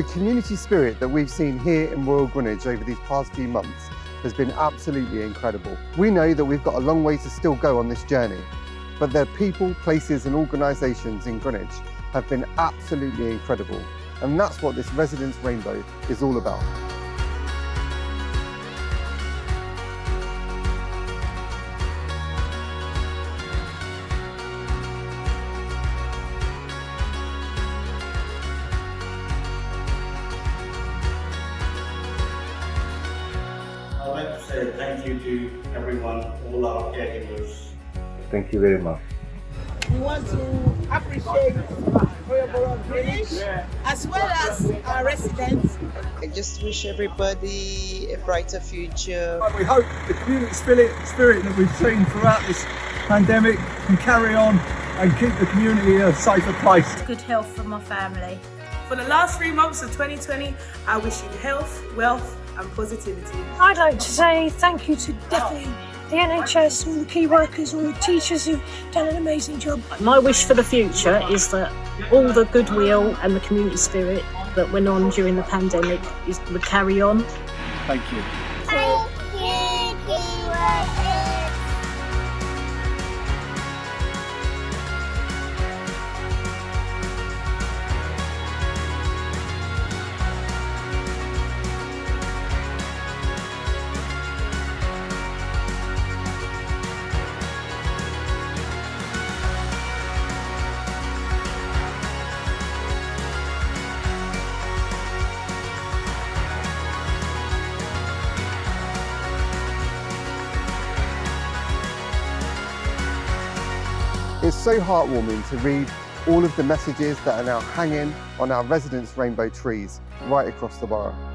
The community spirit that we've seen here in Royal Greenwich over these past few months has been absolutely incredible. We know that we've got a long way to still go on this journey, but the people, places and organisations in Greenwich have been absolutely incredible. And that's what this Residents Rainbow is all about. Like say thank you to everyone, all our caregivers. Thank you very much. We want to appreciate Royal Borough of Greenwich as well as our residents. I just wish everybody a brighter future. We hope the community spirit, spirit that we've seen throughout this pandemic can carry on and keep the community a safer place. good health for my family. For the last three months of 2020, I wish you health, wealth, and positivity. I'd like to say thank you to definitely the NHS, all the key workers, all the teachers who've done an amazing job. My wish for the future is that all the goodwill and the community spirit that went on during the pandemic is, would carry on. Thank you. It's so heartwarming to read all of the messages that are now hanging on our residents' rainbow trees right across the borough.